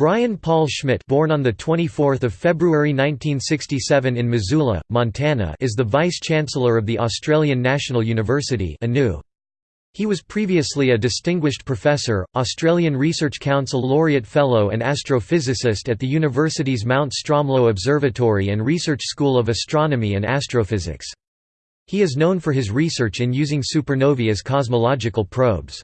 Brian Paul Schmidt born on 24 February 1967 in Missoula, Montana is the Vice-Chancellor of the Australian National University ANU. He was previously a distinguished professor, Australian Research Council laureate fellow and astrophysicist at the university's Mount Stromlo Observatory and Research School of Astronomy and Astrophysics. He is known for his research in using supernovae as cosmological probes.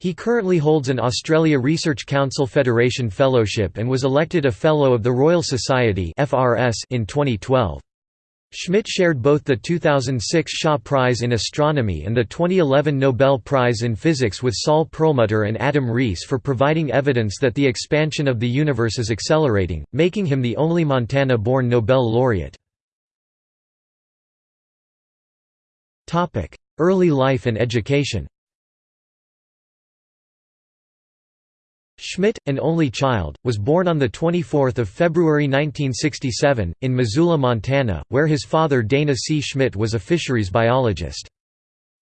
He currently holds an Australia Research Council Federation Fellowship and was elected a Fellow of the Royal Society in 2012. Schmidt shared both the 2006 Shaw Prize in Astronomy and the 2011 Nobel Prize in Physics with Saul Perlmutter and Adam Riess for providing evidence that the expansion of the universe is accelerating, making him the only Montana-born Nobel laureate. Early life and education Schmidt, an only child, was born on 24 February 1967, in Missoula, Montana, where his father Dana C. Schmidt was a fisheries biologist.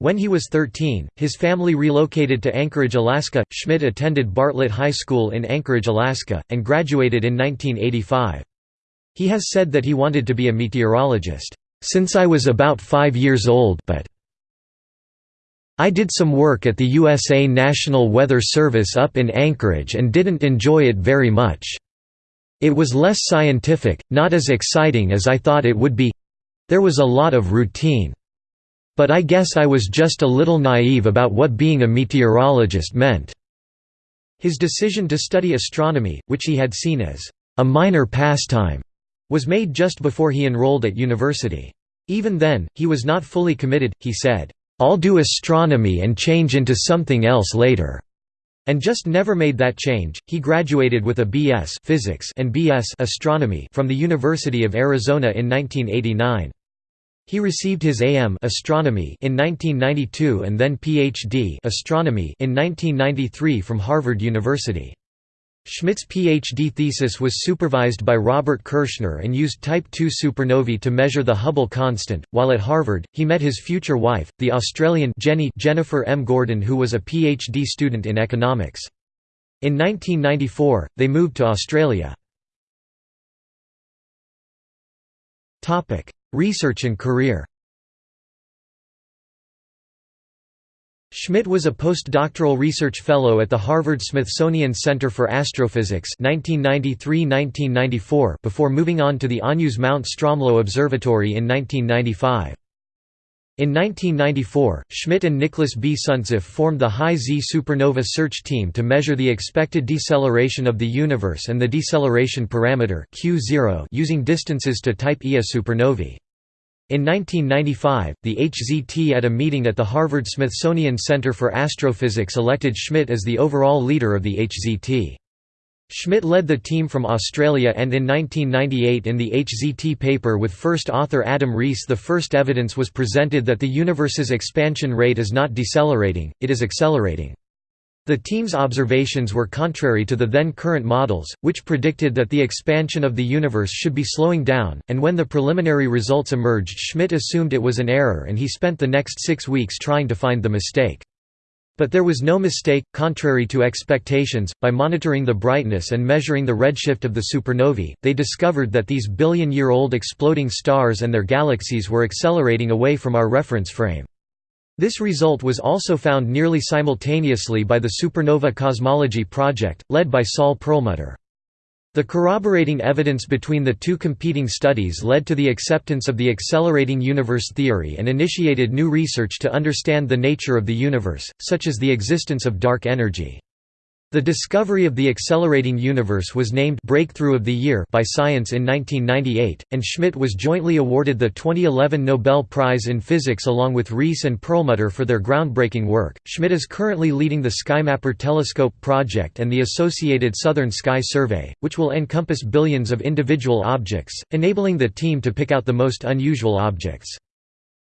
When he was 13, his family relocated to Anchorage, Alaska. Schmidt attended Bartlett High School in Anchorage, Alaska, and graduated in 1985. He has said that he wanted to be a meteorologist, "...since I was about five years old but I did some work at the USA National Weather Service up in Anchorage and didn't enjoy it very much. It was less scientific, not as exciting as I thought it would be there was a lot of routine. But I guess I was just a little naive about what being a meteorologist meant." His decision to study astronomy, which he had seen as a minor pastime, was made just before he enrolled at university. Even then, he was not fully committed, he said, I'll do astronomy and change into something else later." And just never made that change. He graduated with a B.S. Physics and B.S. Astronomy from the University of Arizona in 1989. He received his AM Astronomy in 1992 and then PhD Astronomy in 1993 from Harvard University. Schmidt's PhD thesis was supervised by Robert Kirshner and used Type II supernovae to measure the Hubble constant. While at Harvard, he met his future wife, the Australian Jenny Jennifer M. Gordon, who was a PhD student in economics. In 1994, they moved to Australia. Research and career. Schmidt was a postdoctoral research fellow at the Harvard-Smithsonian Center for Astrophysics 1993–1994 before moving on to the ANU's Mount Stromlo Observatory in 1995. In 1994, Schmidt and Nicholas B. Suntzeff formed the High Z supernova search team to measure the expected deceleration of the universe and the deceleration parameter Q0 using distances to Type Ia supernovae. In 1995, the HZT at a meeting at the Harvard-Smithsonian Center for Astrophysics elected Schmidt as the overall leader of the HZT. Schmidt led the team from Australia and in 1998 in the HZT paper with first author Adam Riess the first evidence was presented that the universe's expansion rate is not decelerating, it is accelerating. The team's observations were contrary to the then current models, which predicted that the expansion of the universe should be slowing down, and when the preliminary results emerged Schmidt assumed it was an error and he spent the next six weeks trying to find the mistake. But there was no mistake, contrary to expectations, by monitoring the brightness and measuring the redshift of the supernovae, they discovered that these billion-year-old exploding stars and their galaxies were accelerating away from our reference frame. This result was also found nearly simultaneously by the Supernova Cosmology Project, led by Saul Perlmutter. The corroborating evidence between the two competing studies led to the acceptance of the accelerating universe theory and initiated new research to understand the nature of the universe, such as the existence of dark energy. The discovery of the accelerating universe was named Breakthrough of the Year by Science in 1998, and Schmidt was jointly awarded the 2011 Nobel Prize in Physics along with Riess and Perlmutter for their groundbreaking work. Schmidt is currently leading the SkyMapper telescope project and the associated Southern Sky Survey, which will encompass billions of individual objects, enabling the team to pick out the most unusual objects.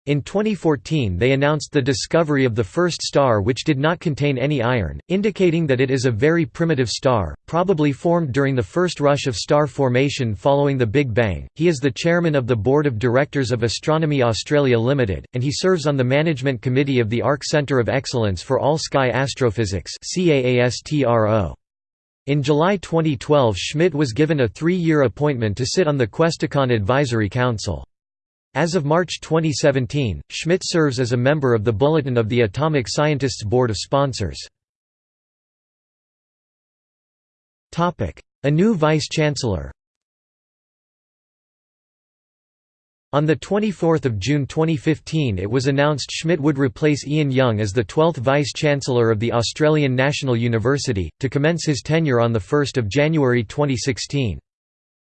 In 2014 they announced the discovery of the first star which did not contain any iron, indicating that it is a very primitive star, probably formed during the first rush of star formation following the Big Bang. He is the chairman of the Board of Directors of Astronomy Australia Limited, and he serves on the management committee of the ARC Centre of Excellence for All Sky Astrophysics CAASTRO. In July 2012 Schmidt was given a three-year appointment to sit on the Questacon Advisory Council. As of March 2017, Schmidt serves as a member of the Bulletin of the Atomic Scientists Board of Sponsors. A new Vice-Chancellor On 24 June 2015 it was announced Schmidt would replace Ian Young as the 12th Vice-Chancellor of the Australian National University, to commence his tenure on 1 January 2016.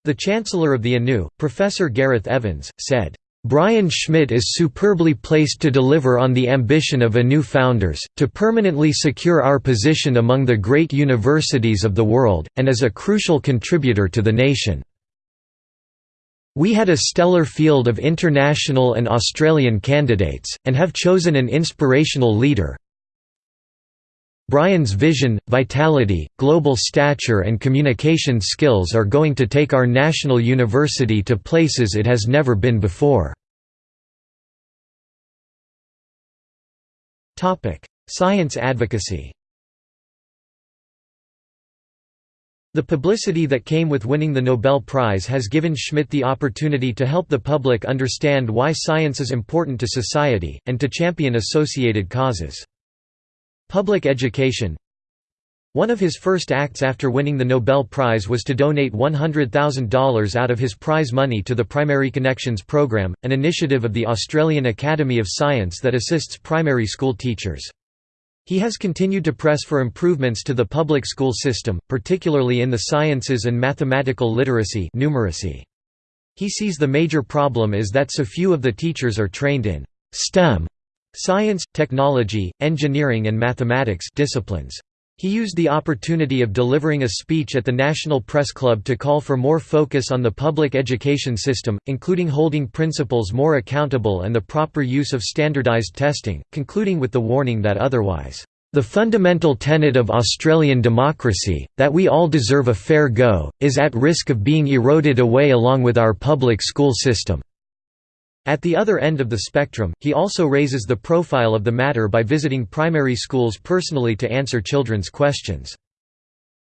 The Chancellor of the ANU, Professor Gareth Evans, said, Brian Schmidt is superbly placed to deliver on the ambition of ANU founders, to permanently secure our position among the great universities of the world, and as a crucial contributor to the nation. We had a stellar field of international and Australian candidates, and have chosen an inspirational leader. Brian's vision, vitality, global stature and communication skills are going to take our national university to places it has never been before. Science advocacy The publicity that came with winning the Nobel Prize has given Schmidt the opportunity to help the public understand why science is important to society, and to champion associated causes. Public education One of his first acts after winning the Nobel Prize was to donate $100,000 out of his prize money to the Primary Connections program, an initiative of the Australian Academy of Science that assists primary school teachers. He has continued to press for improvements to the public school system, particularly in the sciences and mathematical literacy numeracy. He sees the major problem is that so few of the teachers are trained in STEM science, technology, engineering and mathematics disciplines. He used the opportunity of delivering a speech at the National Press Club to call for more focus on the public education system, including holding principals more accountable and the proper use of standardized testing, concluding with the warning that otherwise, "...the fundamental tenet of Australian democracy, that we all deserve a fair go, is at risk of being eroded away along with our public school system." At the other end of the spectrum, he also raises the profile of the matter by visiting primary schools personally to answer children's questions.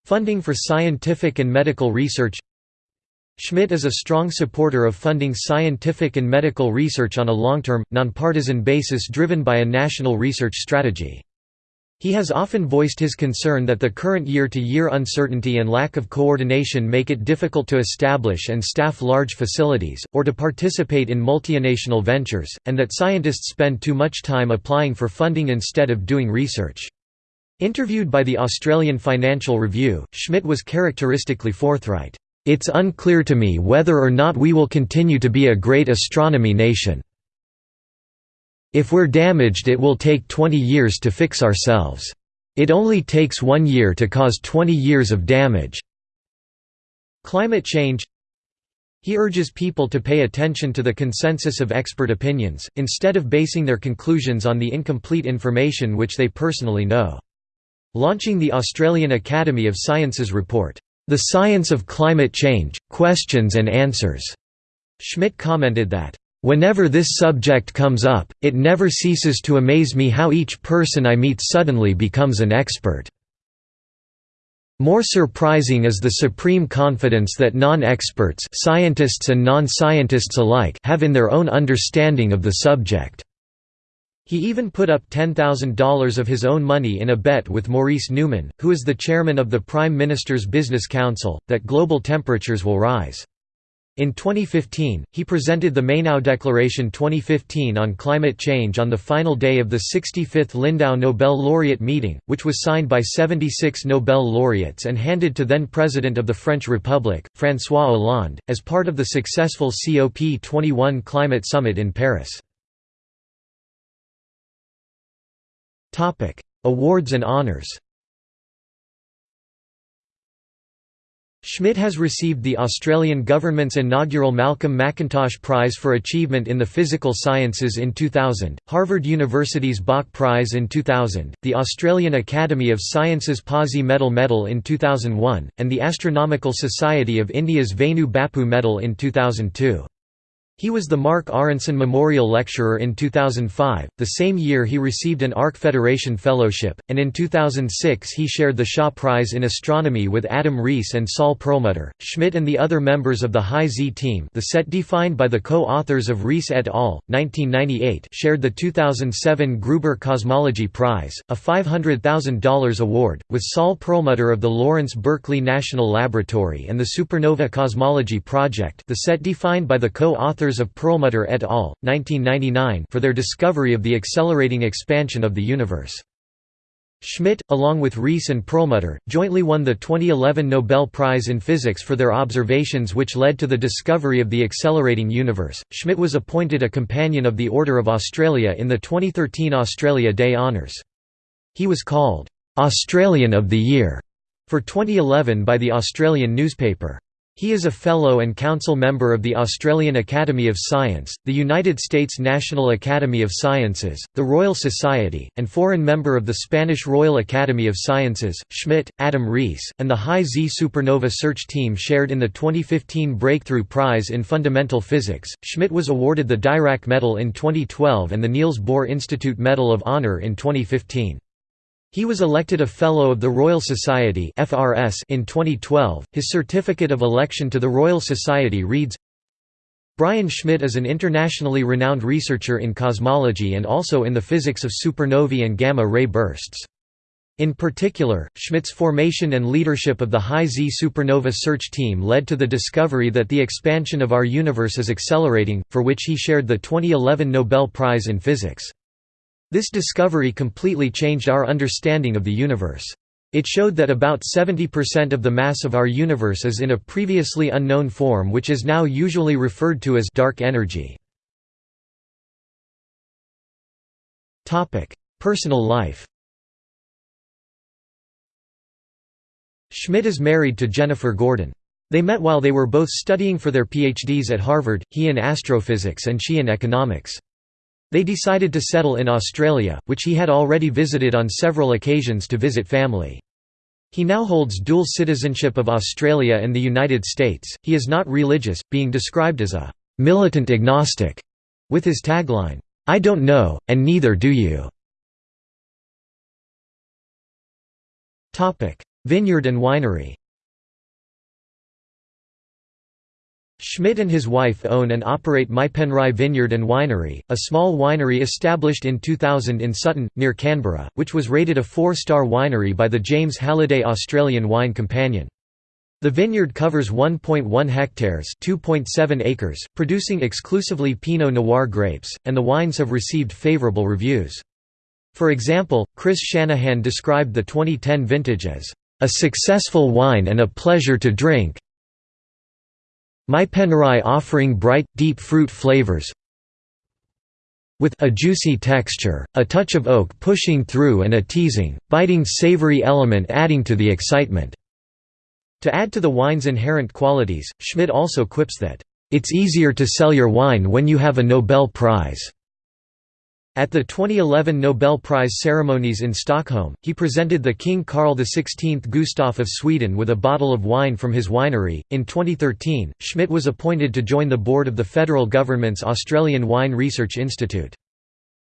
Funding for scientific and medical research Schmidt is a strong supporter of funding scientific and medical research on a long-term, nonpartisan basis driven by a national research strategy. He has often voiced his concern that the current year-to-year -year uncertainty and lack of coordination make it difficult to establish and staff large facilities, or to participate in multinational ventures, and that scientists spend too much time applying for funding instead of doing research. Interviewed by the Australian Financial Review, Schmidt was characteristically forthright, "...it's unclear to me whether or not we will continue to be a great astronomy nation." If we're damaged it will take 20 years to fix ourselves. It only takes one year to cause 20 years of damage. Climate change He urges people to pay attention to the consensus of expert opinions, instead of basing their conclusions on the incomplete information which they personally know. Launching the Australian Academy of Sciences report, "'The Science of Climate Change, Questions and Answers' Schmidt commented that, Whenever this subject comes up, it never ceases to amaze me how each person I meet suddenly becomes an expert. More surprising is the supreme confidence that non-experts scientists and non-scientists alike have in their own understanding of the subject. He even put up $10,000 of his own money in a bet with Maurice Newman, who is the chairman of the Prime Minister's Business Council, that global temperatures will rise. In 2015, he presented the Mainau Declaration 2015 on climate change on the final day of the 65th Lindau Nobel Laureate meeting, which was signed by 76 Nobel laureates and handed to then-President of the French Republic, François Hollande, as part of the successful COP21 climate summit in Paris. Awards and honors Schmidt has received the Australian government's inaugural Malcolm McIntosh Prize for Achievement in the Physical Sciences in 2000, Harvard University's Bok Prize in 2000, the Australian Academy of Sciences Pawsey Medal Medal in 2001, and the Astronomical Society of India's Vainu Bappu Medal in 2002. He was the Marc Aaronson Memorial Lecturer in 2005, the same year he received an ARC Federation Fellowship, and in 2006 he shared the Shaw Prize in Astronomy with Adam Riess and Saul Perlmutter. Schmidt and the other members of the High Z team the set defined by the co-authors of Riess et al., 1998 shared the 2007 Gruber Cosmology Prize, a $500,000 award, with Saul Perlmutter of the Lawrence Berkeley National Laboratory and the Supernova Cosmology Project the set defined by the co-authors authors of Perlmutter et al., 1999 for their discovery of the accelerating expansion of the universe. Schmidt, along with Riess and Perlmutter, jointly won the 2011 Nobel Prize in Physics for their observations which led to the discovery of the accelerating universe. Schmidt was appointed a Companion of the Order of Australia in the 2013 Australia Day Honours. He was called, "'Australian of the Year' for 2011 by the Australian newspaper. He is a Fellow and Council member of the Australian Academy of Science, the United States National Academy of Sciences, the Royal Society, and foreign member of the Spanish Royal Academy of Sciences. Schmidt, Adam Riess, and the High Z Supernova Search Team shared in the 2015 Breakthrough Prize in Fundamental Physics. Schmidt was awarded the Dirac Medal in 2012 and the Niels Bohr Institute Medal of Honor in 2015. He was elected a Fellow of the Royal Society in 2012. His certificate of election to the Royal Society reads Brian Schmidt is an internationally renowned researcher in cosmology and also in the physics of supernovae and gamma-ray bursts. In particular, Schmidt's formation and leadership of the High Z supernova search team led to the discovery that the expansion of our universe is accelerating, for which he shared the 2011 Nobel Prize in Physics. This discovery completely changed our understanding of the universe. It showed that about 70% of the mass of our universe is in a previously unknown form which is now usually referred to as dark energy. Personal life Schmidt is married to Jennifer Gordon. They met while they were both studying for their PhDs at Harvard, he in astrophysics and she in economics. They decided to settle in Australia, which he had already visited on several occasions to visit family. He now holds dual citizenship of Australia and the United States. He is not religious, being described as a militant agnostic, with his tagline, I don't know, and neither do you. Vineyard and winery Schmidt and his wife own and operate Maipenrai Vineyard and Winery, a small winery established in 2000 in Sutton, near Canberra, which was rated a four-star winery by the James Halliday Australian Wine Companion. The vineyard covers 1.1 hectares (2.7 acres), producing exclusively Pinot Noir grapes, and the wines have received favourable reviews. For example, Chris Shanahan described the 2010 vintage as a successful wine and a pleasure to drink, Maipenrai offering bright, deep fruit flavors with a juicy texture, a touch of oak pushing through and a teasing, biting savory element adding to the excitement." To add to the wine's inherent qualities, Schmidt also quips that, "...it's easier to sell your wine when you have a Nobel Prize." At the 2011 Nobel Prize ceremonies in Stockholm, he presented the King Carl XVI Gustaf of Sweden with a bottle of wine from his winery. In 2013, Schmidt was appointed to join the board of the federal government's Australian Wine Research Institute.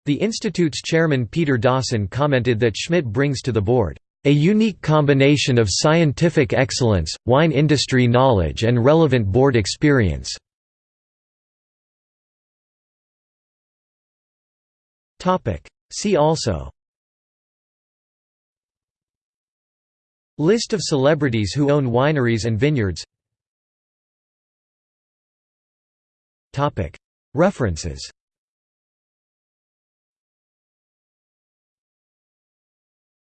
The institute's chairman Peter Dawson commented that Schmidt brings to the board a unique combination of scientific excellence, wine industry knowledge and relevant board experience. See also. List of celebrities who own wineries and vineyards. References